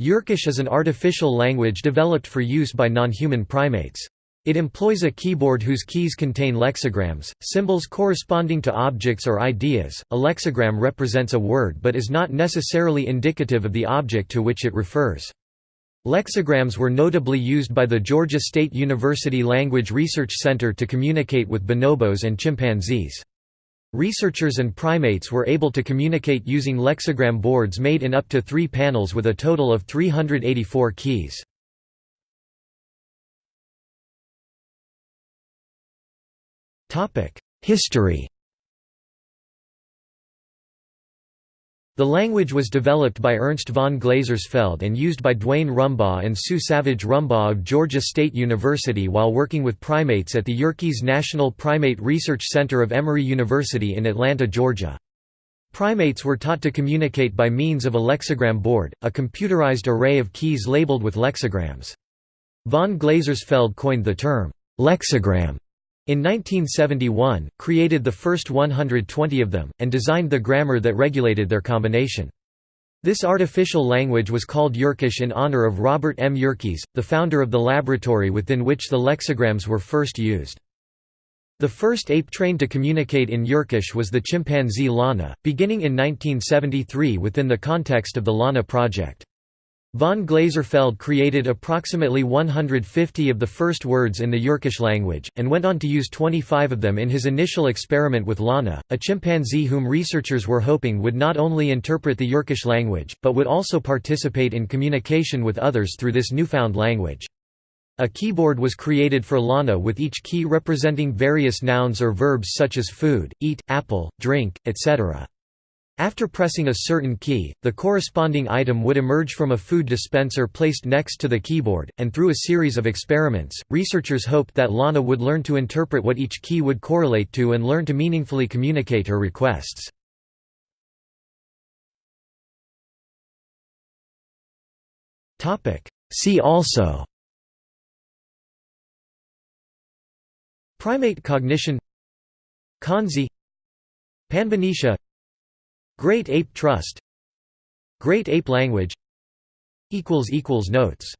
Yerkish is an artificial language developed for use by non-human primates. It employs a keyboard whose keys contain lexigrams, symbols corresponding to objects or ideas. A lexigram represents a word but is not necessarily indicative of the object to which it refers. Lexigrams were notably used by the Georgia State University Language Research Center to communicate with bonobos and chimpanzees. Researchers and primates were able to communicate using lexigram boards made in up to three panels with a total of 384 keys. History The language was developed by Ernst von Glasersfeld and used by Duane Rumbaugh and Sue Savage Rumbaugh of Georgia State University while working with primates at the Yerkes National Primate Research Center of Emory University in Atlanta, Georgia. Primates were taught to communicate by means of a lexigram board, a computerized array of keys labeled with lexigrams. Von Glasersfeld coined the term, lexigram, in 1971, created the first 120 of them, and designed the grammar that regulated their combination. This artificial language was called Yerkish in honor of Robert M. Yerkes, the founder of the laboratory within which the lexigrams were first used. The first ape trained to communicate in Yerkish was the chimpanzee Lana, beginning in 1973 within the context of the Lana project. Von Glasersfeld created approximately 150 of the first words in the Yerkish language, and went on to use 25 of them in his initial experiment with Lana, a chimpanzee whom researchers were hoping would not only interpret the Yerkish language, but would also participate in communication with others through this newfound language. A keyboard was created for Lana with each key representing various nouns or verbs such as food, eat, apple, drink, etc. After pressing a certain key, the corresponding item would emerge from a food dispenser placed next to the keyboard, and through a series of experiments, researchers hoped that Lana would learn to interpret what each key would correlate to and learn to meaningfully communicate her requests. See also Primate cognition Kanzi Panbanisha Great Ape Trust. Great Ape Language. Notes